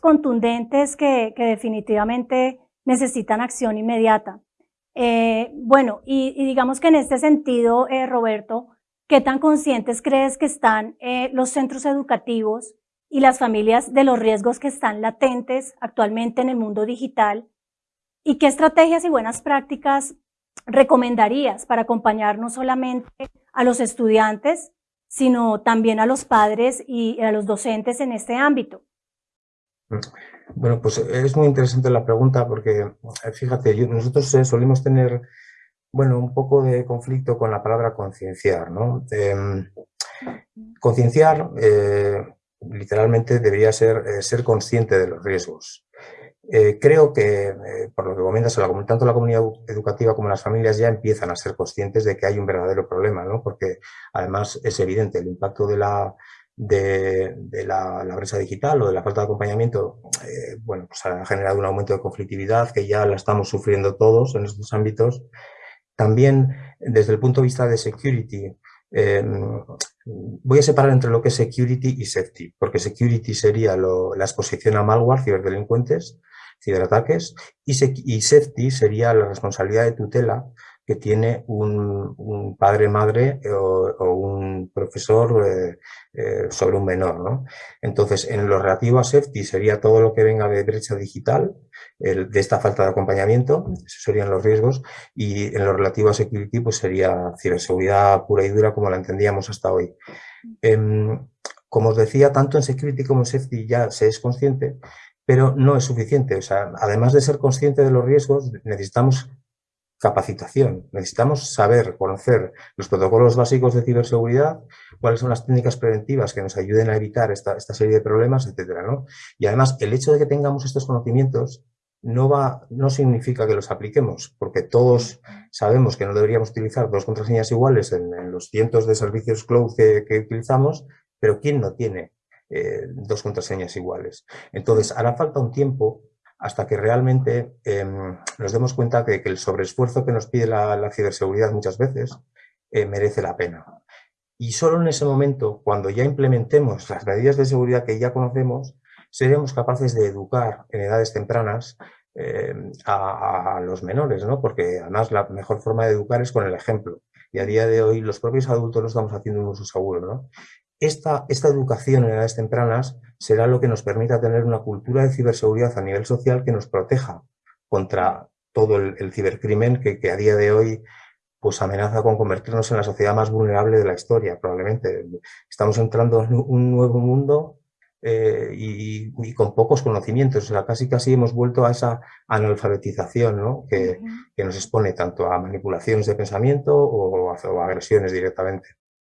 contundentes que, definitivamente necesitan acción inmediata. Eh, bueno, y, digamos que en este sentido, eh, Roberto, ¿qué tan conscientes crees que están eh, los centros educativos y las familias de los riesgos que están latentes actualmente en el mundo digital? ¿Y qué estrategias y buenas prácticas recomendarías para acompañar no solamente a los estudiantes, sino también a los padres y a los docentes en este ámbito? Bueno, pues es muy interesante la pregunta porque, eh, fíjate, nosotros eh, solimos tener, bueno, un poco de conflicto con la palabra concienciar, ¿no? Em, concienciar, eh, literalmente, debería ser ser consciente de los riesgos. Eh, creo que, eh, por lo que comentas, tanto la comunidad educativa como las familias ya empiezan a ser conscientes de que hay un verdadero problema, ¿no? porque además es evidente el impacto de la, de, la, brecha digital o de la falta de acompañamiento, eh, bueno, pues ha generado un aumento de conflictividad que ya la estamos sufriendo todos en estos ámbitos. También, desde el punto de vista de security, em, voy a separar entre lo que es security y safety, porque security sería la exposición a malware, ciberdelincuentes, ciberataques, y, y safety sería la responsabilidad de tutela que tiene un, padre, madre eh, o, un profesor eh, eh, sobre un menor. ¿no? Entonces, en lo relativo a safety sería todo lo que venga de brecha digital, de esta falta de acompañamiento, esos serían los riesgos, y en lo relativo a security pues sería ciberseguridad pura y dura como la entendíamos hasta hoy. Em, como os decía, tanto en security como en safety ya se es consciente, pero no es suficiente. O sea, además de ser consciente de los riesgos, necesitamos capacitación. Necesitamos saber, conocer los protocolos básicos de ciberseguridad, cuáles son las técnicas preventivas que nos ayuden a evitar esta, serie de problemas, etcétera, ¿no? Y además, el hecho de que tengamos estos conocimientos no, va, no significa que los apliquemos, porque todos sabemos que no deberíamos utilizar dos contraseñas iguales en, los cientos de servicios cloud que utilizamos, pero ¿quién no tiene eh, dos contraseñas iguales. Entonces, hará falta un tiempo hasta que realmente em, nos demos cuenta de que el sobreesfuerzo que nos pide la, ciberseguridad muchas veces eh, merece la pena. Y solo en ese momento, cuando ya implementemos las medidas de seguridad que ya conocemos, seremos capaces de educar en edades tempranas em, a, los menores, ¿no? porque además la mejor forma de educar es con el ejemplo. Y a día de hoy los propios adultos no estamos haciendo un uso seguro. ¿no? Esta, educación en edades tempranas será lo que nos permita tener una cultura de ciberseguridad a nivel social que nos proteja contra todo el, cibercrimen que, a día de hoy pues amenaza con convertirnos en la sociedad más vulnerable de la historia, probablemente. Estamos entrando en un nuevo mundo eh, y, con pocos conocimientos. O sea, casi casi hemos vuelto a esa analfabetización que, nos expone tanto a manipulaciones de pensamiento o a agresiones directamente.